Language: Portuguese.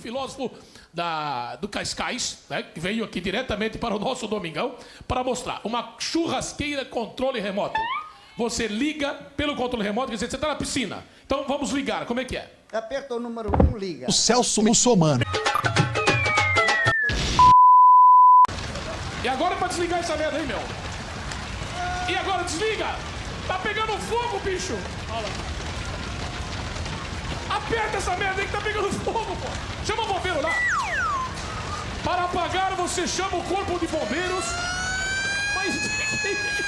filósofo da, do Cascais, né, que veio aqui diretamente para o nosso Domingão, para mostrar uma churrasqueira controle remoto. Você liga pelo controle remoto, quer dizer, você está na piscina. Então vamos ligar, como é que é? Aperta o número 1, um, liga. O Celso Mussomano. E agora é pra desligar essa merda aí, meu. E agora desliga. Tá pegando fogo, bicho. Olha Aperta essa merda aí que tá pegando fogo, Para apagar, você chama o corpo de bombeiros. Mas...